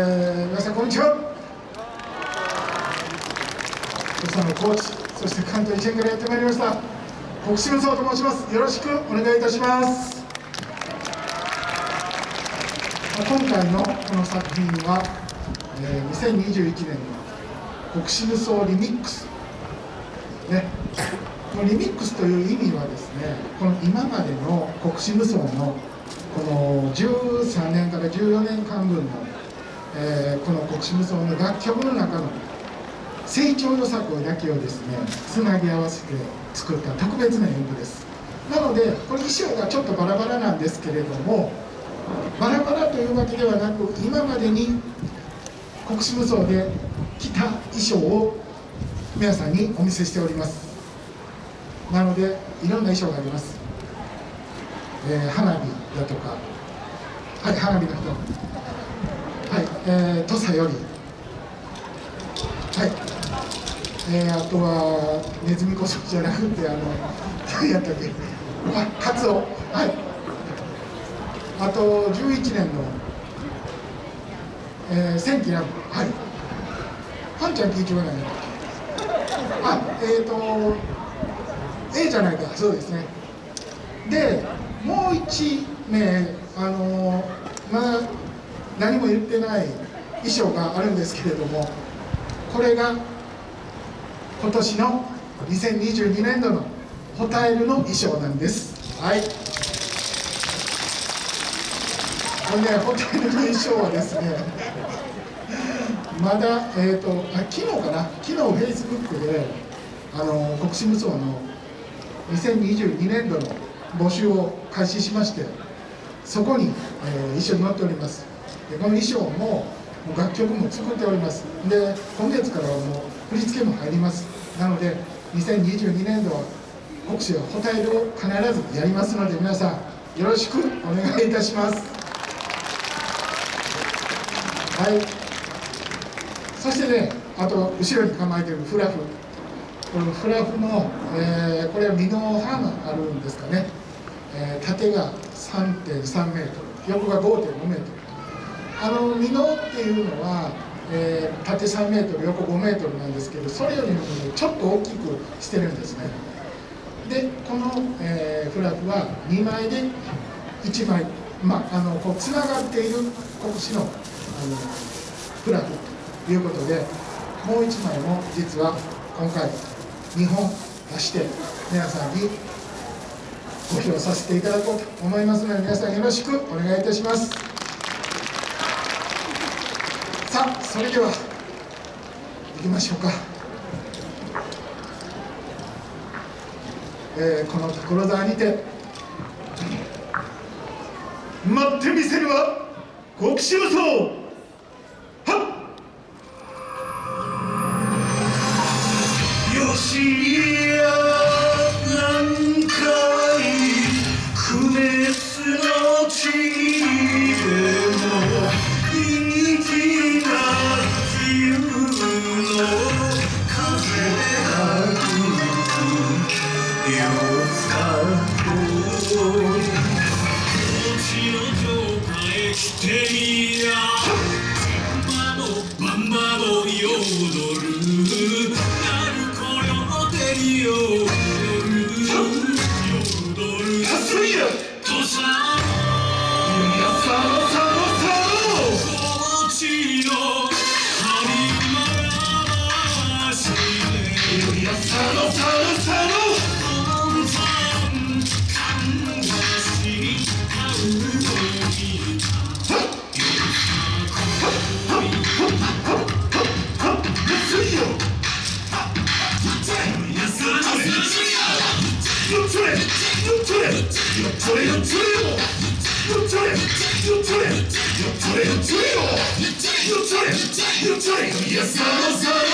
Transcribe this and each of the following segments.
えー、皆さんこんにちは。皆さんのコーチそして関東一円からやってまいりました。国士無双と申します。よろしくお願いいたします。今回のこの作品は、えー、2021年の国士無双リミックス。ね。このリミックスという意味はですねこの今までの国士無双のこの13年から14年間分のえー、この国士無双の楽曲の中の成長予作だけをですねつなぎ合わせて作った特別な演舞です。なのでこれ衣装がちょっとバラバラなんですけれどもバラバラというわけではなく今までに国士無双で着た衣装を皆さんにお見せしております。なのでいろんな衣装があります、えー、花火だとかはい花火の人、えー、土佐より、はい、えー、あとはネズミこそじゃなくて、あの、何やったっけ、あ、カツオ、はい、あと11年の、えー、千キラ、はい、はんちゃん聞いてはないんだっけ、あ、えっ、ー、と、A じゃないか、そうですね。で、もう1名、あのまあ、何も言ってない衣装があるんですけれどもこれが今年の2022年度のホタエルの衣装なんです。はい。これねホタエルの衣装はですねまだえっ、ー、とあ昨日かな？昨日フェイスブックであの国士無双の2022年度の募集を開始しましてそこに、えー、衣装に載っております。でこの衣装も楽曲も作っております。で今月からはもう振り付けも入ります。なので2022年度は国士はホタイルを必ずやりますので皆さんよろしくお願いいたします。はい。そしてねあと後ろに構えているフラフ。このフラフの、えー、これは身の刃があるんですかね、えー、縦が3.3メートル横が5.5メートル。あの箕面っていうのは、えー、縦3メートル横5メートルなんですけどそれよりも、ね、ちょっと大きくしてるんですね。でこの、えー、フラグは2枚で1枚まあ、のこうつながっている国士のあのフラグということでもう1枚も実は今回2本出して皆さんにご披露させていただこうと思いますので皆さんよろしくお願いいたします。さあそれでは行きましょうか、えー、この所沢にて待ってみせるは国士無れ釣りよ釣りよ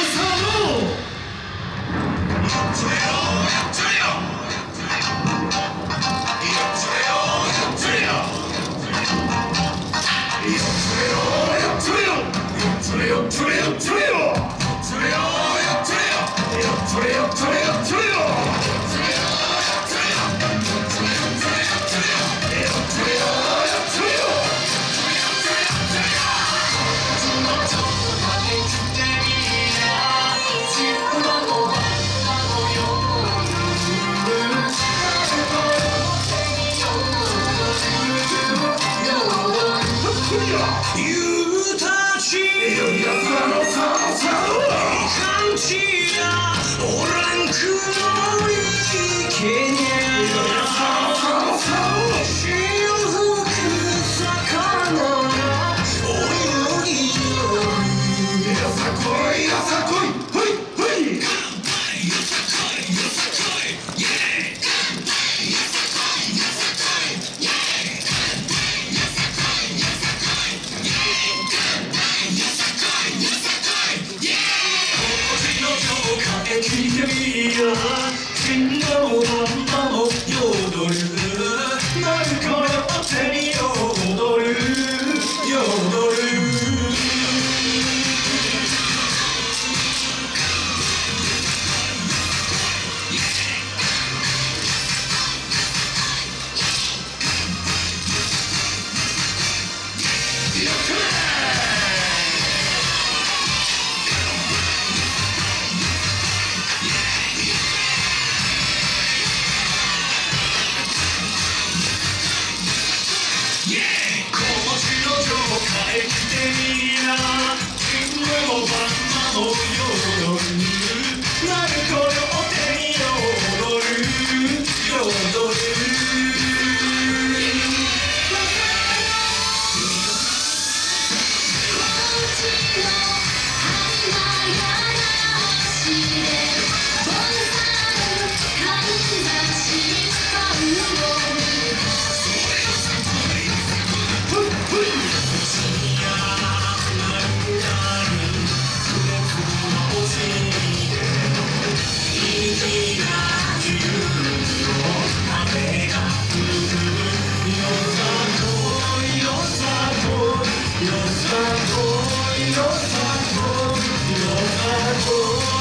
は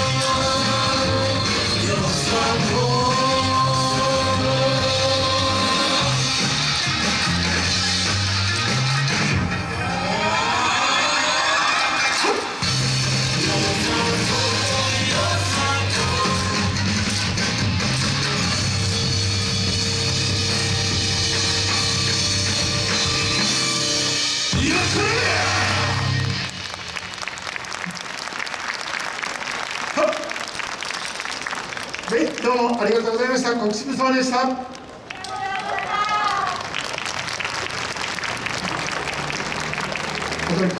どうもありがとうございました。国士無双でした。